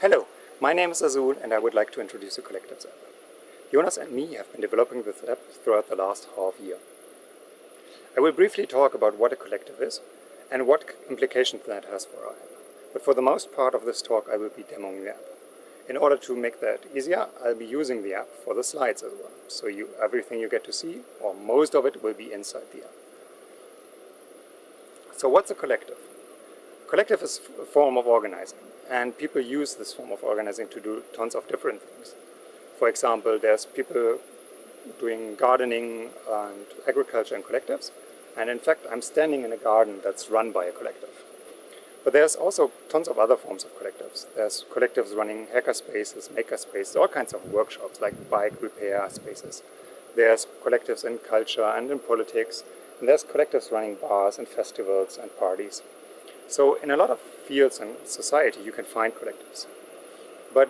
Hello, my name is Azul and I would like to introduce the Collectives app. Jonas and me have been developing this app throughout the last half year. I will briefly talk about what a collective is and what implications that has for our app. But for the most part of this talk I will be demoing the app. In order to make that easier, I'll be using the app for the slides as well. So you, everything you get to see, or most of it, will be inside the app. So what's a collective? Collective is a form of organizing, and people use this form of organizing to do tons of different things. For example, there's people doing gardening and agriculture in collectives, and in fact I'm standing in a garden that's run by a collective. But there's also tons of other forms of collectives. There's collectives running hacker spaces, maker spaces, all kinds of workshops like bike repair spaces. There's collectives in culture and in politics, and there's collectives running bars and festivals and parties. So in a lot of fields in society you can find collectives. But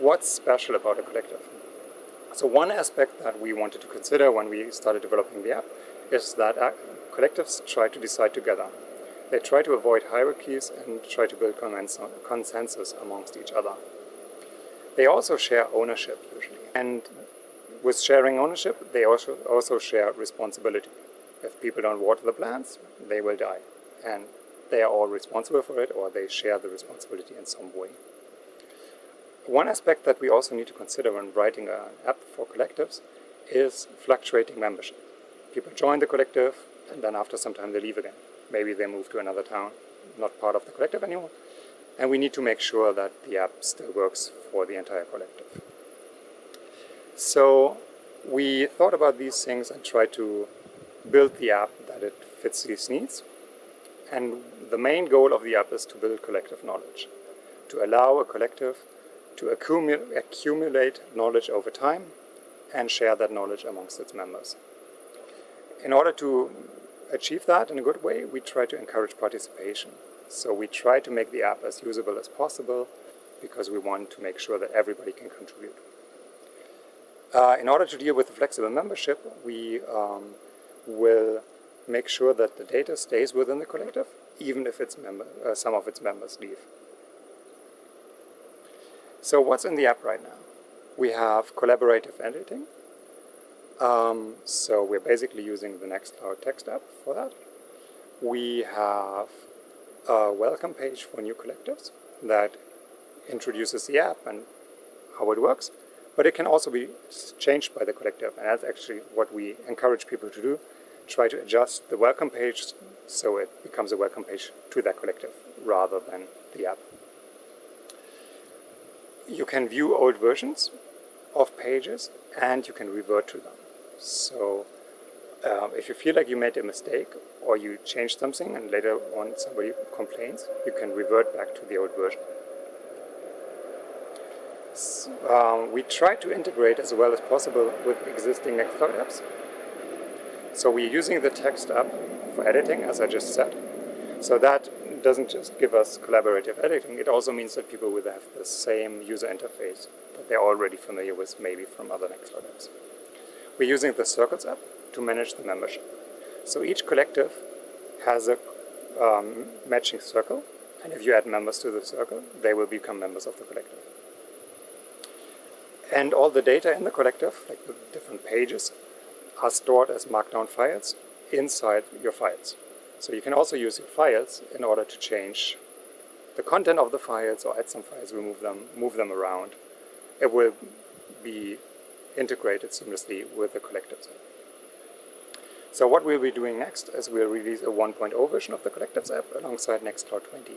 what's special about a collective? So one aspect that we wanted to consider when we started developing the app is that uh, collectives try to decide together. They try to avoid hierarchies and try to build consensus amongst each other. They also share ownership usually. And with sharing ownership, they also, also share responsibility. If people don't water the plants, they will die. And they are all responsible for it or they share the responsibility in some way. One aspect that we also need to consider when writing an app for collectives is fluctuating membership. People join the collective and then after some time they leave again. Maybe they move to another town, not part of the collective anymore. And we need to make sure that the app still works for the entire collective. So we thought about these things and tried to build the app that it fits these needs. And the main goal of the app is to build collective knowledge, to allow a collective to accumulate knowledge over time and share that knowledge amongst its members. In order to achieve that in a good way, we try to encourage participation. So we try to make the app as usable as possible because we want to make sure that everybody can contribute. Uh, in order to deal with the flexible membership, we um, will make sure that the data stays within the collective, even if its member, uh, some of its members leave. So what's in the app right now? We have collaborative editing. Um, so we're basically using the Nextcloud text app for that. We have a welcome page for new collectives that introduces the app and how it works. But it can also be changed by the collective, and that's actually what we encourage people to do try to adjust the welcome page so it becomes a welcome page to that collective rather than the app. You can view old versions of pages and you can revert to them. So um, if you feel like you made a mistake or you changed something and later on somebody complains, you can revert back to the old version. So, um, we try to integrate as well as possible with existing Nextcloud apps. So we're using the text app for editing, as I just said. So that doesn't just give us collaborative editing, it also means that people will have the same user interface that they're already familiar with, maybe from other Nextcloud apps. We're using the Circles app to manage the membership. So each collective has a um, matching circle, and if you add members to the circle, they will become members of the collective. And all the data in the collective, like the different pages, are stored as markdown files inside your files. So you can also use your files in order to change the content of the files or add some files, remove them, move them around. It will be integrated seamlessly with the collectives. So what we'll be doing next is we'll release a 1.0 version of the collectives app alongside Nextcloud 20.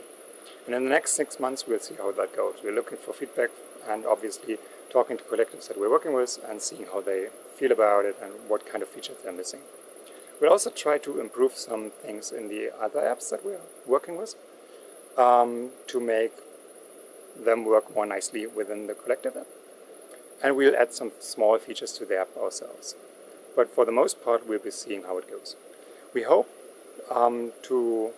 And in the next six months, we'll see how that goes. We're looking for feedback and obviously talking to collectives that we're working with and seeing how they feel about it and what kind of features they're missing. We'll also try to improve some things in the other apps that we're working with um, to make them work more nicely within the collective app. And we'll add some small features to the app ourselves. But for the most part, we'll be seeing how it goes. We hope um, to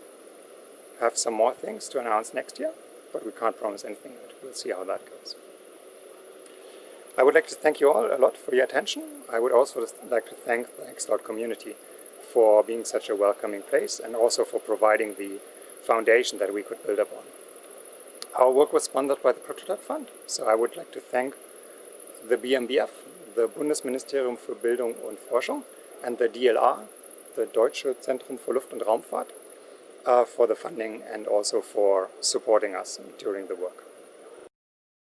have some more things to announce next year, but we can't promise anything yet. We'll see how that goes. I would like to thank you all a lot for your attention. I would also like to thank the Nextcloud community for being such a welcoming place and also for providing the foundation that we could build upon. Our work was sponsored by the Prototype Fund, so I would like to thank the BMBF, the Bundesministerium für Bildung und Forschung, and the DLR, the Deutsche Zentrum für Luft- und Raumfahrt, for the funding and also for supporting us during the work.